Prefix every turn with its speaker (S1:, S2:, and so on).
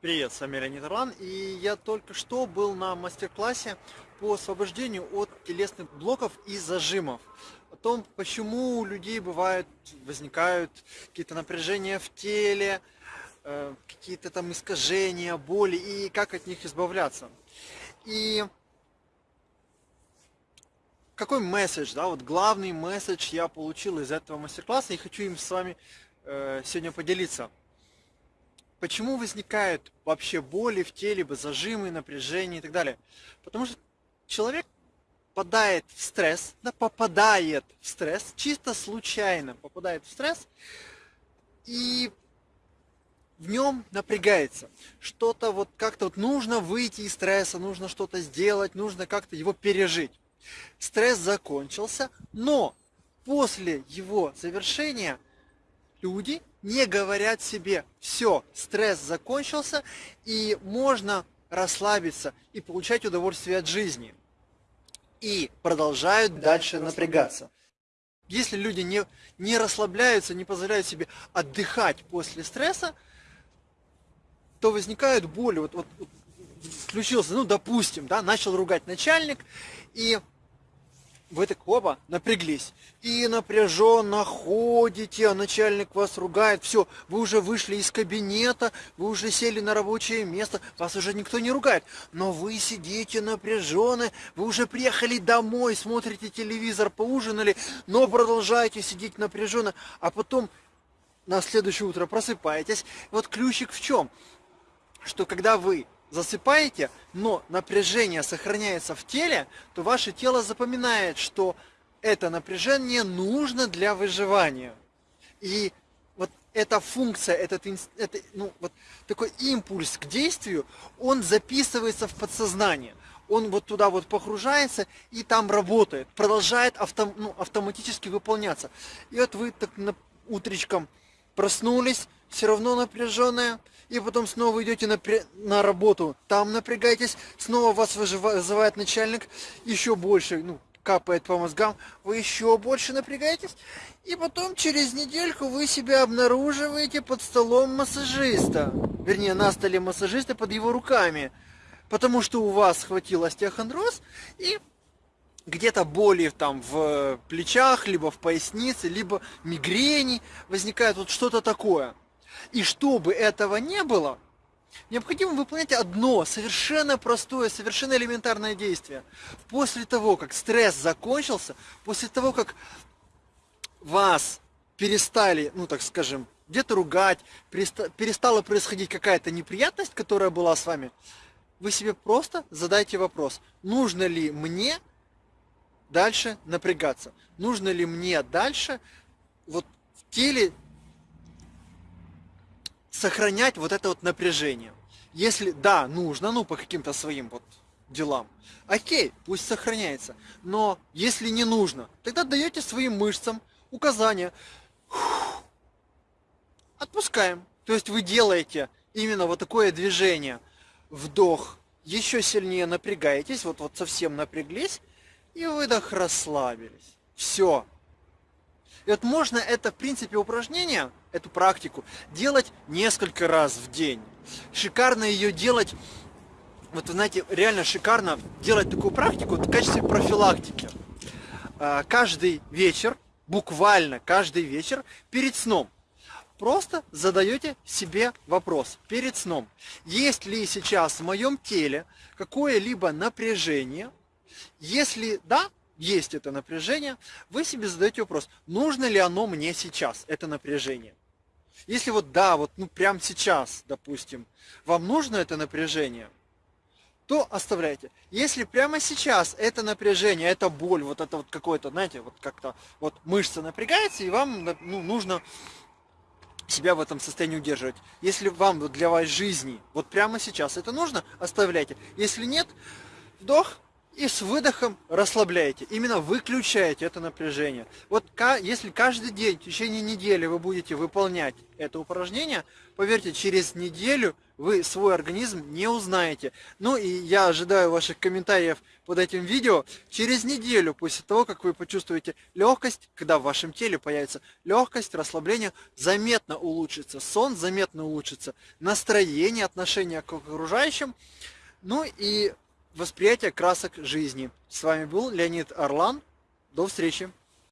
S1: Привет, с вами Леонид Орлан, и я только что был на мастер-классе по освобождению от телесных блоков и зажимов. О том, почему у людей бывают, возникают какие-то напряжения в теле, э, какие-то там искажения, боли, и как от них избавляться. И какой месседж, да, вот главный месседж я получил из этого мастер-класса, и хочу им с вами э, сегодня поделиться. Почему возникают вообще боли в теле, зажимы, напряжение и так далее? Потому что человек попадает в стресс, да, попадает в стресс, чисто случайно попадает в стресс, и в нем напрягается. Что-то вот как-то вот нужно выйти из стресса, нужно что-то сделать, нужно как-то его пережить. Стресс закончился, но после его завершения люди не говорят себе, все, стресс закончился, и можно расслабиться и получать удовольствие от жизни. И продолжают дальше напрягаться. Если люди не, не расслабляются, не позволяют себе отдыхать после стресса, то возникают боли. Вот, вот, вот включился, ну, допустим, да, начал ругать начальник, и вы так оба напряглись. И напряженно ходите, а начальник вас ругает. Все, вы уже вышли из кабинета, вы уже сели на рабочее место, вас уже никто не ругает. Но вы сидите напряженные, вы уже приехали домой, смотрите телевизор, поужинали, но продолжаете сидеть напряженно, а потом на следующее утро просыпаетесь. Вот ключик в чем? Что когда вы засыпаете, но напряжение сохраняется в теле, то ваше тело запоминает, что это напряжение нужно для выживания. И вот эта функция, этот, это, ну, вот такой импульс к действию, он записывается в подсознание. Он вот туда вот погружается и там работает, продолжает автом, ну, автоматически выполняться. И вот вы так на, утречком проснулись, все равно напряженная, и потом снова идете на, на работу, там напрягаетесь, снова вас вызывает начальник, еще больше, ну, капает по мозгам, вы еще больше напрягаетесь, и потом через недельку вы себя обнаруживаете под столом массажиста, вернее, на столе массажиста под его руками, потому что у вас схватил остеохондроз, и где-то боли там в плечах, либо в пояснице, либо мигрени возникает вот что-то такое. И чтобы этого не было, необходимо выполнять одно совершенно простое, совершенно элементарное действие. После того, как стресс закончился, после того, как вас перестали, ну так скажем, где-то ругать, перестала происходить какая-то неприятность, которая была с вами, вы себе просто задайте вопрос, нужно ли мне дальше напрягаться, нужно ли мне дальше вот в теле сохранять вот это вот напряжение. Если да, нужно, ну по каким-то своим вот делам, окей, пусть сохраняется. Но если не нужно, тогда даете своим мышцам указания. Отпускаем. То есть вы делаете именно вот такое движение. Вдох, еще сильнее напрягаетесь, вот, вот совсем напряглись, и выдох расслабились. Все, и вот можно это, в принципе, упражнение, эту практику, делать несколько раз в день. Шикарно ее делать, вот вы знаете, реально шикарно делать такую практику в качестве профилактики. А, каждый вечер, буквально каждый вечер перед сном, просто задаете себе вопрос перед сном. Есть ли сейчас в моем теле какое-либо напряжение? Если да, есть это напряжение, вы себе задаете вопрос, нужно ли оно мне сейчас, это напряжение. Если вот да, вот ну прям сейчас, допустим, вам нужно это напряжение, то оставляйте. Если прямо сейчас это напряжение, это боль, вот это вот какое-то, знаете, вот как-то вот мышца напрягается, и вам ну, нужно себя в этом состоянии удерживать. Если вам для вашей жизни вот прямо сейчас это нужно, оставляйте. Если нет, вдох, И с выдохом расслабляете, именно выключаете это напряжение. Вот если каждый день в течение недели вы будете выполнять это упражнение, поверьте, через неделю вы свой организм не узнаете. Ну и я ожидаю ваших комментариев под этим видео. Через неделю после того, как вы почувствуете легкость, когда в вашем теле появится легкость, расслабление, заметно улучшится сон, заметно улучшится настроение, отношение к окружающим. Ну и восприятие красок жизни. С вами был Леонид Орлан. До встречи!